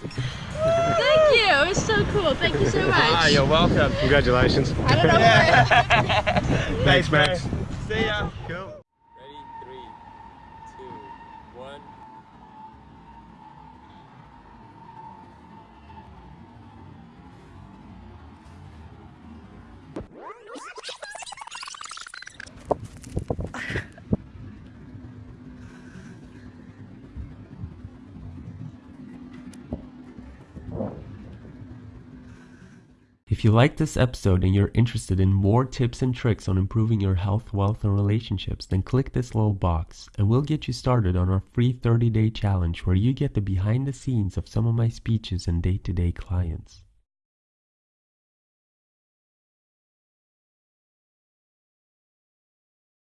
Thank you. It was so cool. Thank you so much. Ah, you're welcome. Congratulations. I don't know where. Thanks, Max. See ya. Cool. Ready? Three, two, one. If you like this episode and you're interested in more tips and tricks on improving your health, wealth, and relationships, then click this little box and we'll get you started on our free 30 day challenge where you get the behind the scenes of some of my speeches and day to day clients.